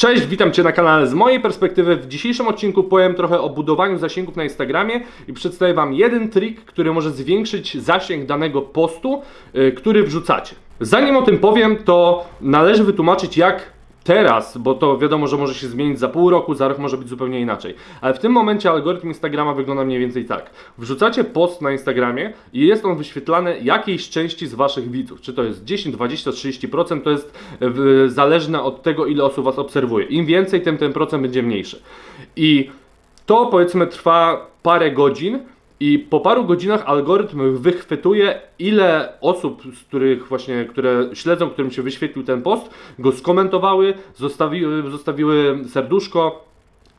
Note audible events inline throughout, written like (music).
Cześć, witam Cię na kanale. Z mojej perspektywy w dzisiejszym odcinku powiem trochę o budowaniu zasięgów na Instagramie i przedstawię Wam jeden trik, który może zwiększyć zasięg danego postu, yy, który wrzucacie. Zanim o tym powiem, to należy wytłumaczyć jak teraz, bo to wiadomo, że może się zmienić za pół roku, za rok może być zupełnie inaczej. Ale w tym momencie algorytm Instagrama wygląda mniej więcej tak. Wrzucacie post na Instagramie i jest on wyświetlany jakiejś części z Waszych widzów. Czy to jest 10, 20, 30%, to jest e, zależne od tego, ile osób Was obserwuje. Im więcej, tym ten procent będzie mniejszy. I to powiedzmy trwa parę godzin, i po paru godzinach algorytm wychwytuje, ile osób, z których właśnie, które śledzą, którym się wyświetlił ten post, go skomentowały, zostawiły, zostawiły serduszko,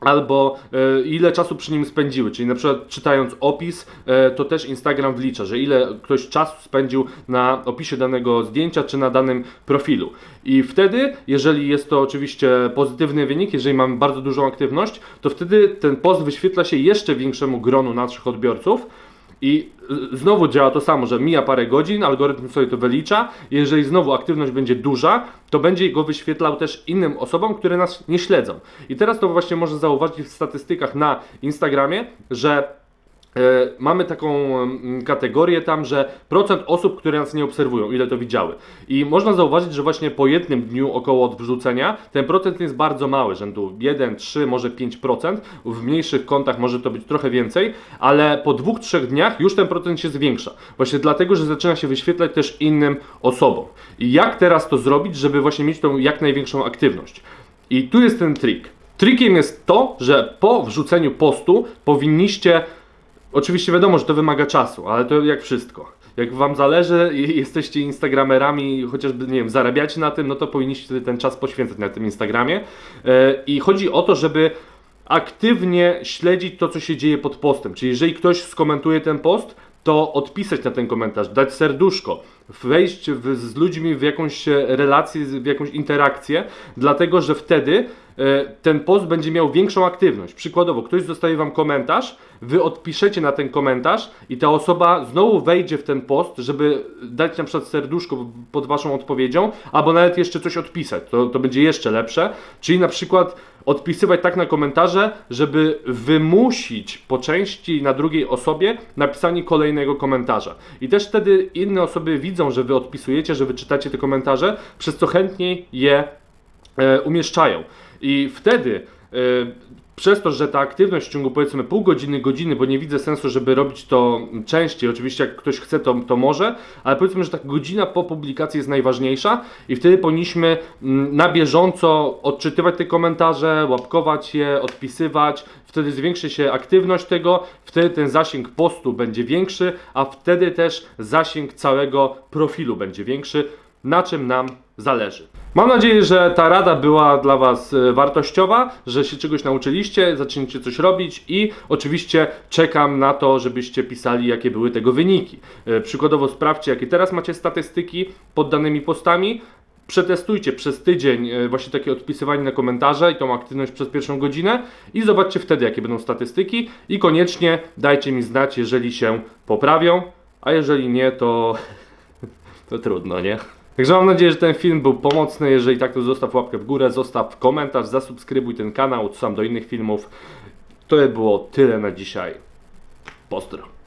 albo e, ile czasu przy nim spędziły. Czyli na przykład czytając opis, e, to też Instagram wlicza, że ile ktoś czasu spędził na opisie danego zdjęcia czy na danym profilu. I wtedy, jeżeli jest to oczywiście pozytywny wynik, jeżeli mamy bardzo dużą aktywność, to wtedy ten post wyświetla się jeszcze większemu gronu naszych odbiorców. I znowu działa to samo, że mija parę godzin, algorytm sobie to wylicza. Jeżeli znowu aktywność będzie duża, to będzie go wyświetlał też innym osobom, które nas nie śledzą. I teraz to właśnie można zauważyć w statystykach na Instagramie, że mamy taką kategorię tam, że procent osób, które nas nie obserwują, ile to widziały. I można zauważyć, że właśnie po jednym dniu około od wrzucenia ten procent jest bardzo mały, rzędu 1, 3, może 5%. W mniejszych kontach może to być trochę więcej, ale po dwóch, trzech dniach już ten procent się zwiększa. Właśnie dlatego, że zaczyna się wyświetlać też innym osobom. I jak teraz to zrobić, żeby właśnie mieć tą jak największą aktywność? I tu jest ten trik. Trikiem jest to, że po wrzuceniu postu powinniście Oczywiście wiadomo, że to wymaga czasu, ale to jak wszystko. Jak wam zależy i (laughs) jesteście instagramerami, chociażby, nie wiem, zarabiacie na tym, no to powinniście ten czas poświęcać na tym Instagramie. E, I chodzi o to, żeby aktywnie śledzić to, co się dzieje pod postem. Czyli jeżeli ktoś skomentuje ten post, to odpisać na ten komentarz, dać serduszko, wejść w, z ludźmi w jakąś relację, w jakąś interakcję, dlatego że wtedy ten post będzie miał większą aktywność. Przykładowo, ktoś zostawi Wam komentarz, Wy odpiszecie na ten komentarz i ta osoba znowu wejdzie w ten post, żeby dać na przykład serduszko pod Waszą odpowiedzią, albo nawet jeszcze coś odpisać. To, to będzie jeszcze lepsze. Czyli na przykład odpisywać tak na komentarze, żeby wymusić po części na drugiej osobie napisanie kolejnego komentarza. I też wtedy inne osoby widzą, że wy odpisujecie, że wy czytacie te komentarze, przez co chętniej je e, umieszczają. I wtedy e, przez to, że ta aktywność w ciągu powiedzmy pół godziny, godziny, bo nie widzę sensu, żeby robić to częściej, oczywiście jak ktoś chce, to, to może, ale powiedzmy, że ta godzina po publikacji jest najważniejsza i wtedy powinniśmy mm, na bieżąco odczytywać te komentarze, łapkować je, odpisywać, wtedy zwiększy się aktywność tego, wtedy ten zasięg postu będzie większy, a wtedy też zasięg całego profilu będzie większy, na czym nam zależy. Mam nadzieję, że ta rada była dla Was e, wartościowa, że się czegoś nauczyliście, zaczniecie coś robić i oczywiście czekam na to, żebyście pisali, jakie były tego wyniki. E, przykładowo sprawdźcie, jakie teraz macie statystyki pod danymi postami. Przetestujcie przez tydzień e, właśnie takie odpisywanie na komentarze i tą aktywność przez pierwszą godzinę i zobaczcie wtedy, jakie będą statystyki i koniecznie dajcie mi znać, jeżeli się poprawią, a jeżeli nie, to, (laughs) to trudno, nie? Także mam nadzieję, że ten film był pomocny. Jeżeli tak, to zostaw łapkę w górę, zostaw komentarz, zasubskrybuj ten kanał, sam do innych filmów. To było tyle na dzisiaj. Pozdro.